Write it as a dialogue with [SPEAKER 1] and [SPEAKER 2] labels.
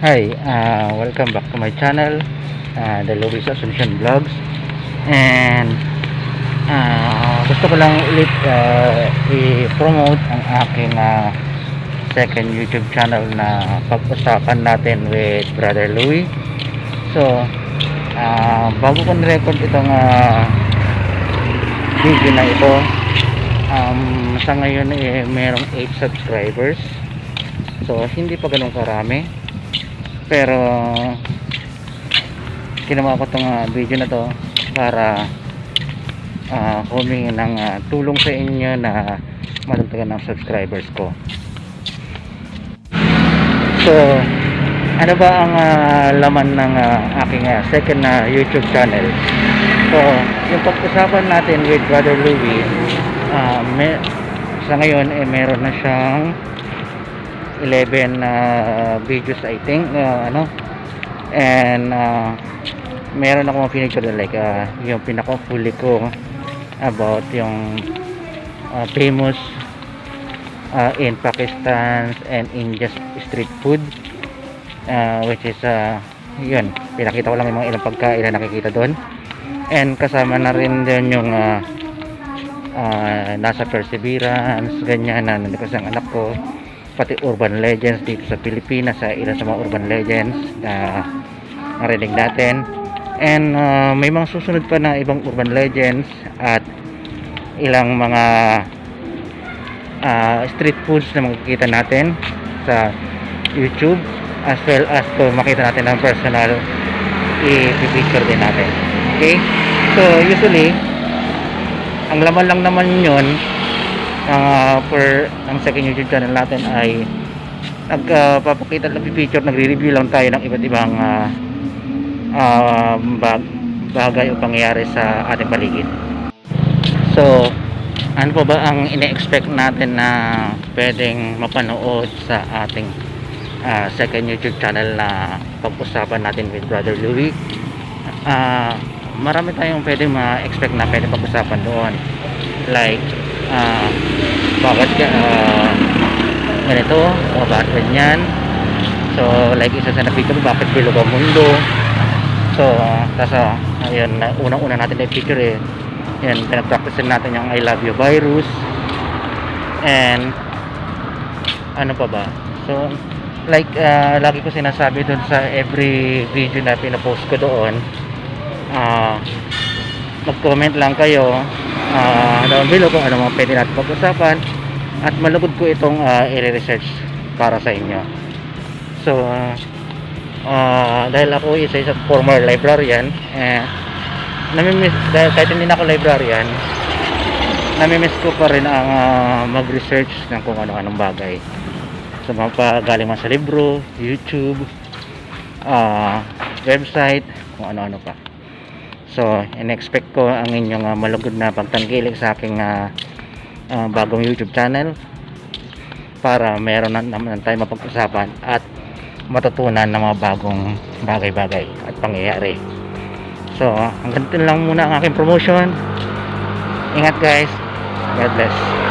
[SPEAKER 1] Hi, uh, welcome back to my channel, uh, The Luis Assumption Vlogs. And uh, gusto ko lang ulit uh, i-promote ang aking uh, second YouTube channel na pag-usapan natin with Brother Louis. So, uh, bago ko record itong uh, video na ito, um, sa ngayon eh, merong 8 subscribers. So, hindi pa ganun karami pero ginawa ko tong uh, video na to para uh, humingi ng uh, tulong sa inyo na madagdagan ng subscribers ko. So ano ba ang uh, laman ng uh, aking uh, second na uh, youtube channel? So yung pag-usapan natin with brother Louie uh, may, sa ngayon eh meron na siyang 11 uh, videos I think uh, ano. And uh, meron akong feature like uh, yung pinaka-huli ko about yung uh, famous uh, in Pakistan and India street food. Uh, which is uh, yun. Pinakita ko lang yung mga ilang pagkain na nakikita doon. And kasama na rin din yung uh, uh, nasa perseverance ganyan na nandito ang anak ko pati urban legends dito sa Pilipinas sa ilan sa mga urban legends na narinig natin. And uh, may mga susunod pa na ibang urban legends at ilang mga uh, street foods na makikita natin sa YouTube as well as to makita natin ng personal i-picture din natin. Okay? So usually ang laman lang naman ang uh, per ang second YouTube channel natin ay nagpapakita uh, ng picture nagre-review lang tayo ng iba't ibang uh, uh, bag, bagay o pangyayari sa ating paligid. So ano pa ba ang ine-expect natin na pwedeng mapanood sa ating uh, second YouTube channel na pag-usapan natin with Brother Louie? Uh, marami tayong pwedeng ma-expect na pwedeng pag-usapan doon. Like uh, bakit uh, ganito o bakit ganyan. So like isa sa na-picture bakit bilog ang mundo? So uh, tas uh, ayun unang una natin na picture eh yan pinag-practice natin yung I love you virus. And ano pa ba? So like uh, lagi ko sinasabi doon sa every video na pinapost ko doon uh, mag-comment lang kayo uh, down below kung ano mga pwede natin pag-usapan at malugod ko itong uh, i-research para sa inyo. So uh, uh, dahil ako isa isang former librarian eh, namimiss dahil kahit hindi na ako librarian namimiss ko pa rin ang uh, mag-research ng kung ano-anong bagay. Sa so, mga galing man sa libro, YouTube uh, website kung ano-ano pa So, in-expect ko ang inyong uh, malugod na pagtanggilik sa aking uh, uh, bagong YouTube channel para meron na naman tayo mapag-usapan at matutunan ng mga bagong bagay-bagay at pangyayari. So, hanggang lang muna ang aking promotion. Ingat guys. God bless.